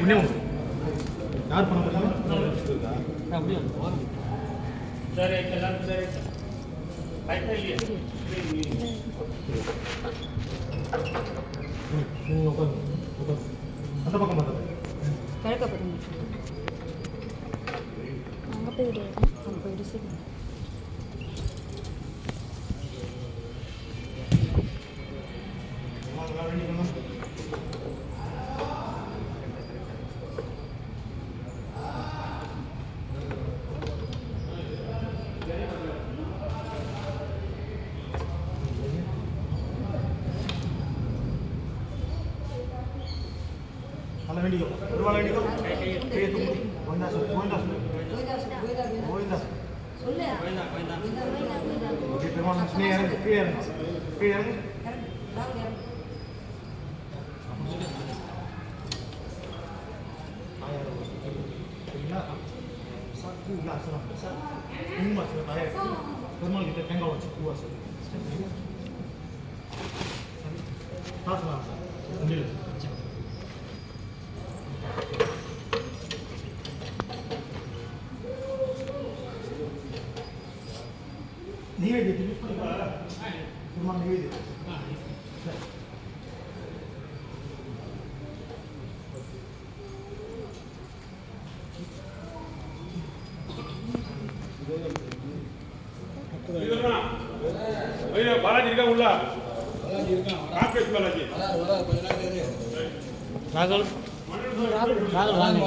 முன்னே உண்டு யார் பண்ண போறீங்க சரி எல்லாரும் சரி பைசா இல்லையா நீங்க உட்காருங்க உட்காருங்க அந்த பக்கம் பார்த்தது கிழக்க போடுங்க அங்கே போயிட்டு அங்கே போயிட்டு சரி நல்லா வேண்டிக்கோ మళ్ళీ ఇంటికి వాళ్ళ ఇంటికి గోవిందాసు గోవిందాసు గోవిందాసు ఓకే ప్రమాణం స్నేహం clear clear satu gelas lah besar rumah sudah tarik normal kita tengok wajib kuas tak salah ambil ನೈವೇದ್ಯಕ್ಕೆ ಯೂಸ್ ಮಾಡ್ತಾರೆ ಕುರ್ಮ ನೈವೇದ್ಯ பாலாஜி இருக்கா ராகேஷ் பாலாஜி ராகுல் ராகுல் ராகுல்